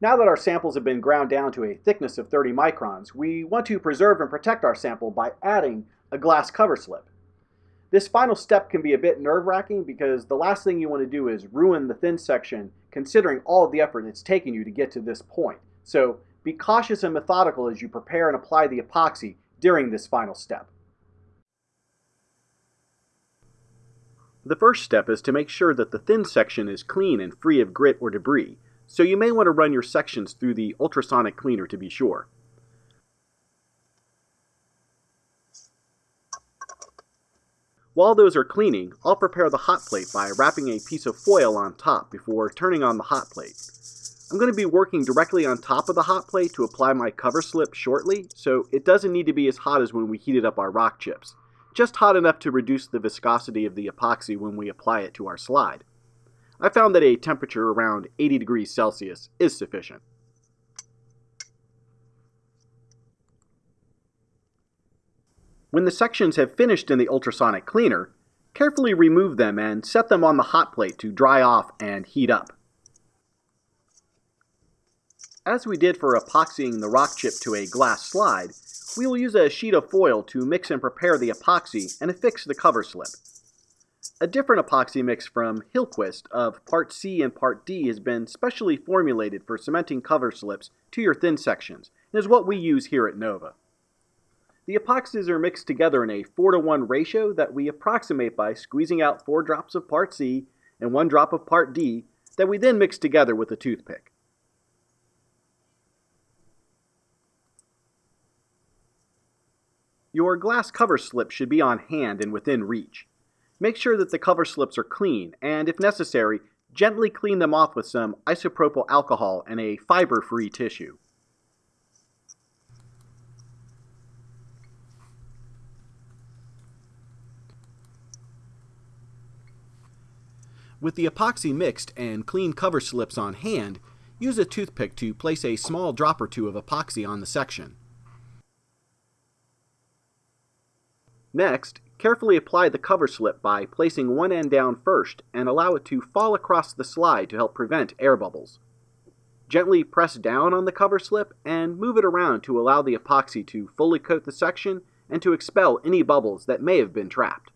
Now that our samples have been ground down to a thickness of 30 microns, we want to preserve and protect our sample by adding a glass cover slip. This final step can be a bit nerve-wracking because the last thing you want to do is ruin the thin section considering all of the effort it's taken you to get to this point. So be cautious and methodical as you prepare and apply the epoxy during this final step. The first step is to make sure that the thin section is clean and free of grit or debris, so you may want to run your sections through the ultrasonic cleaner to be sure. While those are cleaning, I'll prepare the hot plate by wrapping a piece of foil on top before turning on the hot plate. I'm going to be working directly on top of the hot plate to apply my cover slip shortly, so it doesn't need to be as hot as when we heated up our rock chips just hot enough to reduce the viscosity of the epoxy when we apply it to our slide. I found that a temperature around 80 degrees Celsius is sufficient. When the sections have finished in the ultrasonic cleaner, carefully remove them and set them on the hot plate to dry off and heat up. As we did for epoxying the rock chip to a glass slide, we will use a sheet of foil to mix and prepare the epoxy and affix the cover slip. A different epoxy mix from Hillquist of Part C and Part D has been specially formulated for cementing cover slips to your thin sections and is what we use here at Nova. The epoxies are mixed together in a 4 to 1 ratio that we approximate by squeezing out 4 drops of Part C and 1 drop of Part D that we then mix together with a toothpick. Your glass cover slip should be on hand and within reach. Make sure that the cover slips are clean, and if necessary, gently clean them off with some isopropyl alcohol and a fiber-free tissue. With the epoxy mixed and clean cover slips on hand, use a toothpick to place a small drop or two of epoxy on the section. Next, carefully apply the cover slip by placing one end down first and allow it to fall across the slide to help prevent air bubbles. Gently press down on the cover slip and move it around to allow the epoxy to fully coat the section and to expel any bubbles that may have been trapped.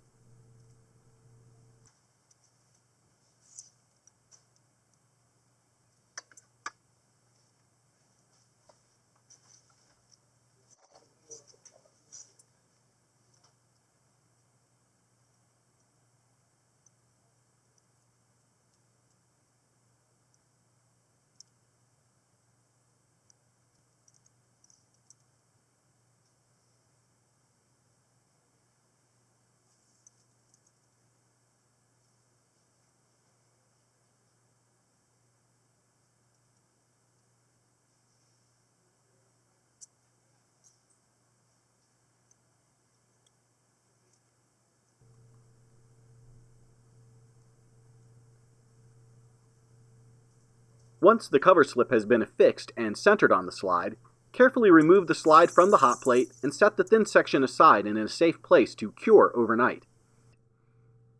Once the cover slip has been affixed and centered on the slide, carefully remove the slide from the hot plate and set the thin section aside and in a safe place to cure overnight.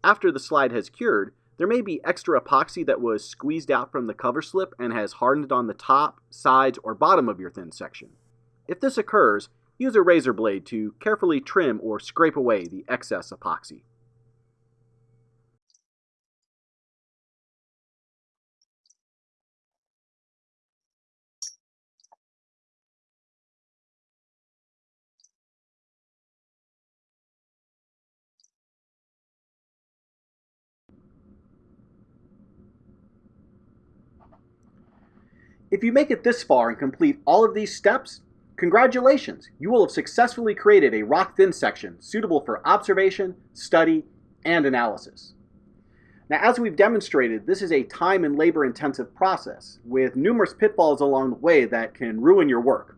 After the slide has cured, there may be extra epoxy that was squeezed out from the cover slip and has hardened on the top, sides, or bottom of your thin section. If this occurs, use a razor blade to carefully trim or scrape away the excess epoxy. If you make it this far and complete all of these steps, congratulations! You will have successfully created a rock thin section suitable for observation, study, and analysis. Now, as we've demonstrated, this is a time and labor intensive process with numerous pitfalls along the way that can ruin your work.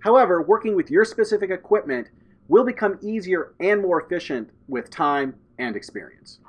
However, working with your specific equipment will become easier and more efficient with time and experience.